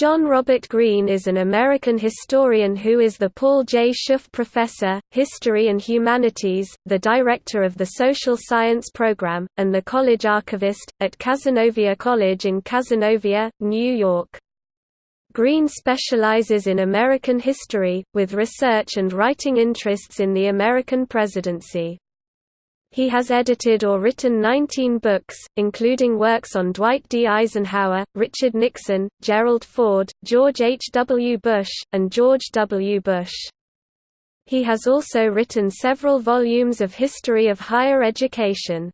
John Robert Greene is an American historian who is the Paul J. Schupf Professor, History and Humanities, the Director of the Social Science Program, and the College Archivist, at Cazenovia College in Cazenovia, New York. Greene specializes in American history, with research and writing interests in the American presidency. He has edited or written 19 books, including works on Dwight D. Eisenhower, Richard Nixon, Gerald Ford, George H. W. Bush, and George W. Bush. He has also written several volumes of history of higher education.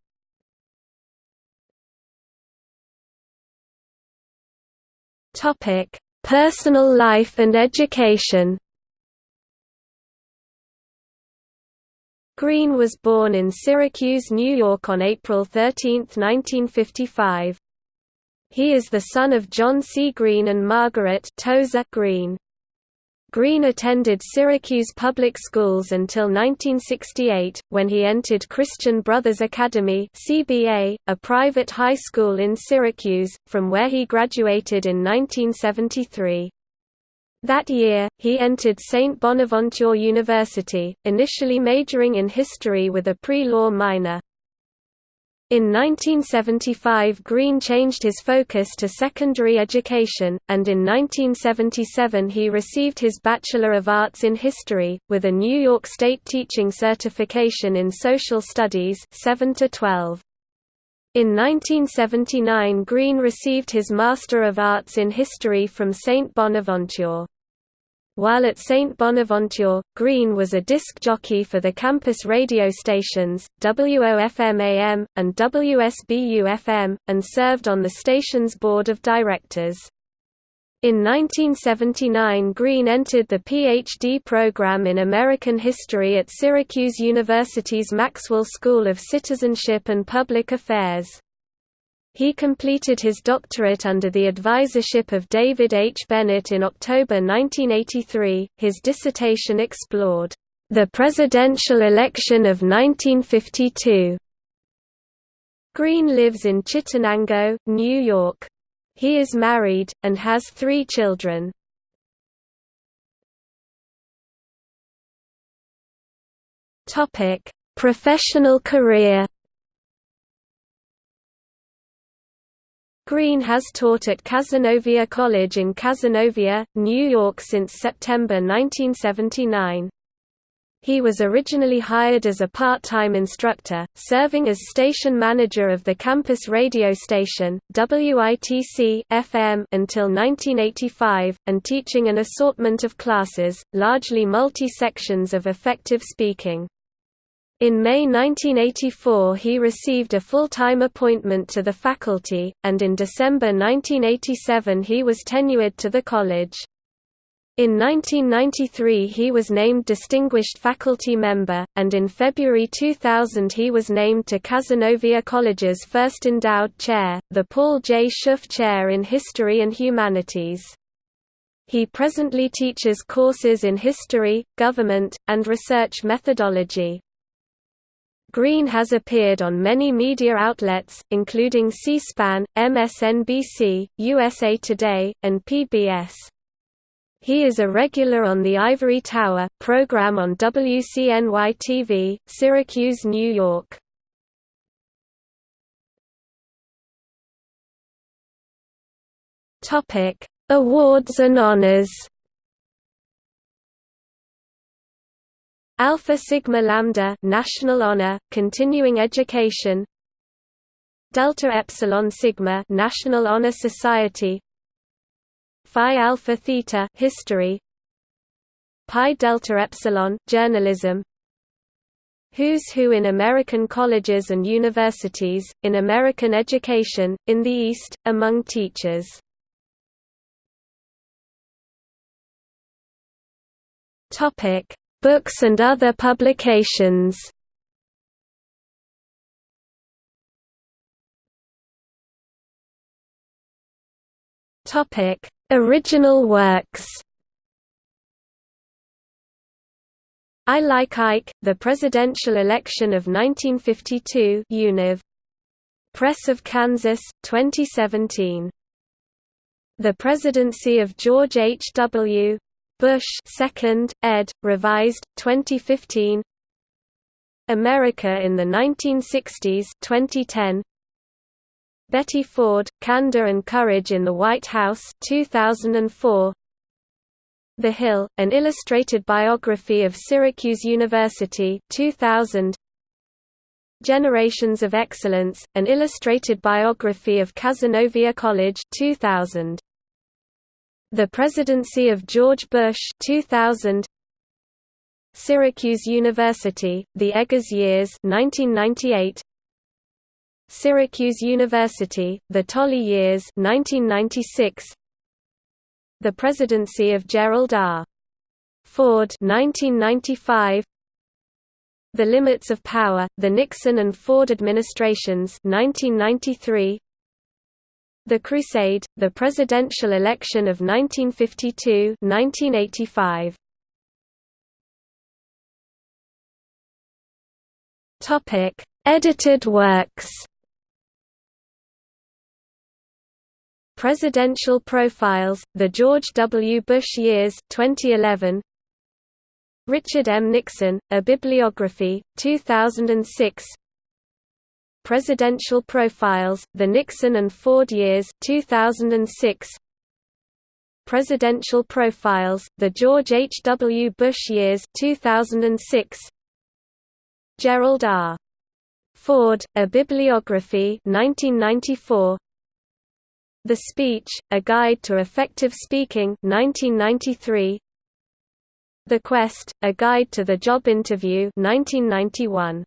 Personal life and education Greene was born in Syracuse, New York on April 13, 1955. He is the son of John C. Greene and Margaret Tozer Greene. Greene attended Syracuse public schools until 1968, when he entered Christian Brothers Academy CBA, a private high school in Syracuse, from where he graduated in 1973. That year, he entered St. Bonaventure University, initially majoring in history with a pre-law minor. In 1975 Greene changed his focus to secondary education, and in 1977 he received his Bachelor of Arts in History, with a New York State teaching certification in Social Studies 7 -12. In 1979 Greene received his Master of Arts in History from St. Bonaventure. While at St. Bonaventure, Greene was a disc jockey for the campus radio stations, WOFM-AM, and WSBU-FM, and served on the station's board of directors. In 1979 Greene entered the Ph.D. program in American History at Syracuse University's Maxwell School of Citizenship and Public Affairs. He completed his doctorate under the advisorship of David H. Bennett in October 1983. His dissertation explored the presidential election of 1952. Greene lives in Chittenango, New York. He is married, and has three children. Professional career Greene has taught at Cazenovia College in Cazenovia, New York since September 1979. He was originally hired as a part-time instructor, serving as station manager of the campus radio station, WITC FM until 1985, and teaching an assortment of classes, largely multi-sections of effective speaking. In May 1984 he received a full-time appointment to the faculty, and in December 1987 he was tenured to the college. In 1993 he was named Distinguished Faculty Member, and in February 2000 he was named to Cazenovia College's first endowed chair, the Paul J. Schupf Chair in History and Humanities. He presently teaches courses in history, government, and research methodology. Greene has appeared on many media outlets, including C-SPAN, MSNBC, USA Today, and PBS. He is a regular on The Ivory Tower, program on WCNY-TV, Syracuse, New York. Awards and honors Alpha Sigma Lambda National Honor, Continuing Education Delta Epsilon Sigma National Honor Society Phi Alpha Theta History. Pi Delta Epsilon Journalism. Who's Who in American Colleges and Universities, in American Education, in the East, among teachers. Books and other publications Topic: Original works. I Like Ike, The Presidential Election of 1952 Univ. Press of Kansas, 2017 The Presidency of George H. W. Bush Second, ed. Revised, 2015. America in the 1960s, 2010. Betty Ford, Candor and Courage in the White House, 2004. The Hill, an illustrated biography of Syracuse University, 2000. Generations of Excellence, an illustrated biography of Cazenovia College, 2000. The Presidency of George Bush 2000 Syracuse University, The Eggers Years 1998 Syracuse University, The Tolley Years 1996 The Presidency of Gerald R. Ford 1995 The Limits of Power, The Nixon and Ford Administrations 1993 the Crusade, the presidential election of 1952 1985. Topic: Edited works. Presidential Profiles: The George W. Bush Years 2011. Richard M. Nixon: A Bibliography, 2006. Presidential Profiles, The Nixon and Ford Years 2006. Presidential Profiles, The George H. W. Bush Years 2006. Gerald R. Ford, A Bibliography 1994. The Speech, A Guide to Effective Speaking 1993. The Quest, A Guide to the Job Interview 1991.